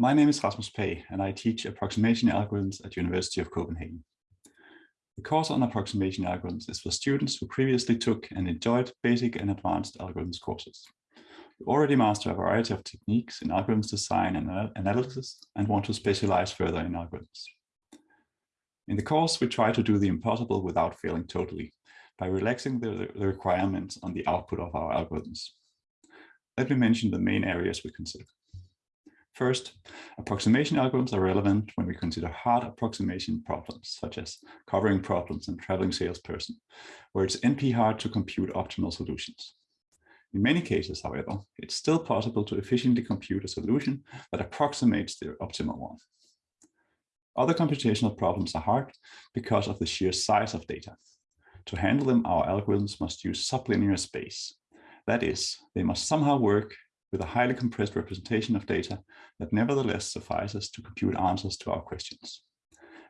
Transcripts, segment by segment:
My name is Rasmus Pagh, and I teach approximation algorithms at University of Copenhagen. The course on approximation algorithms is for students who previously took and enjoyed basic and advanced algorithms courses. You already master a variety of techniques in algorithms design and analysis and want to specialize further in algorithms. In the course, we try to do the impossible without failing totally by relaxing the, the requirements on the output of our algorithms. Let me mention the main areas we consider. First, approximation algorithms are relevant when we consider hard approximation problems, such as covering problems and traveling salesperson, where it's NP hard to compute optimal solutions. In many cases, however, it's still possible to efficiently compute a solution that approximates the optimal one. Other computational problems are hard because of the sheer size of data. To handle them, our algorithms must use sublinear space. That is, they must somehow work with a highly compressed representation of data that nevertheless suffices to compute answers to our questions.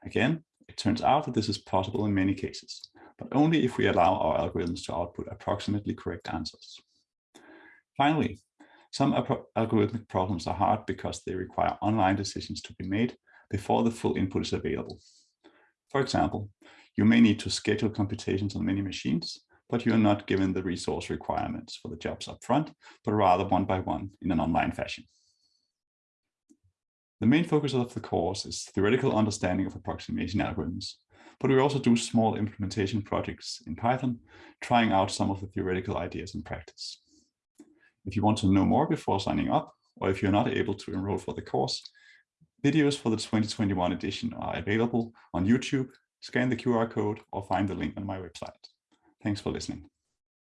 Again, it turns out that this is possible in many cases, but only if we allow our algorithms to output approximately correct answers. Finally, some algorithmic problems are hard because they require online decisions to be made before the full input is available. For example, you may need to schedule computations on many machines, but you are not given the resource requirements for the jobs upfront, but rather one by one in an online fashion. The main focus of the course is theoretical understanding of approximation algorithms, but we also do small implementation projects in Python, trying out some of the theoretical ideas in practice. If you want to know more before signing up, or if you're not able to enroll for the course, videos for the 2021 edition are available on YouTube, scan the QR code or find the link on my website. Thanks for listening.